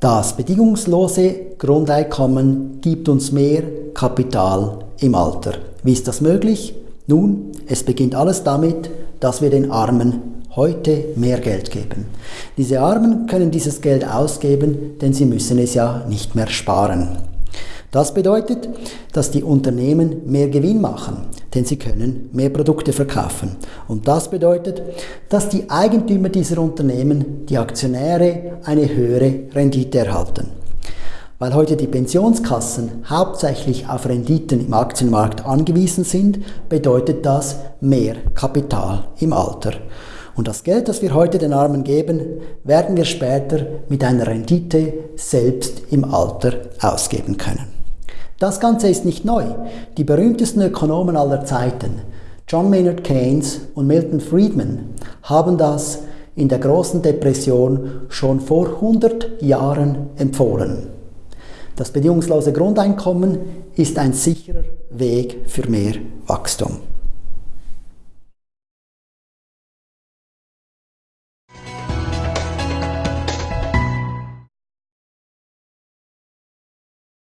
Das bedingungslose Grundeinkommen gibt uns mehr Kapital im Alter. Wie ist das möglich? Nun, es beginnt alles damit, dass wir den Armen heute mehr Geld geben. Diese Armen können dieses Geld ausgeben, denn sie müssen es ja nicht mehr sparen. Das bedeutet, dass die Unternehmen mehr Gewinn machen, denn sie können mehr Produkte verkaufen. Und das bedeutet, dass die Eigentümer dieser Unternehmen, die Aktionäre, eine höhere Rendite erhalten. Weil heute die Pensionskassen hauptsächlich auf Renditen im Aktienmarkt angewiesen sind, bedeutet das mehr Kapital im Alter. Und das Geld, das wir heute den Armen geben, werden wir später mit einer Rendite selbst im Alter ausgeben können. Das Ganze ist nicht neu. Die berühmtesten Ökonomen aller Zeiten, John Maynard Keynes und Milton Friedman, haben das in der großen Depression schon vor 100 Jahren empfohlen. Das bedingungslose Grundeinkommen ist ein sicherer Weg für mehr Wachstum.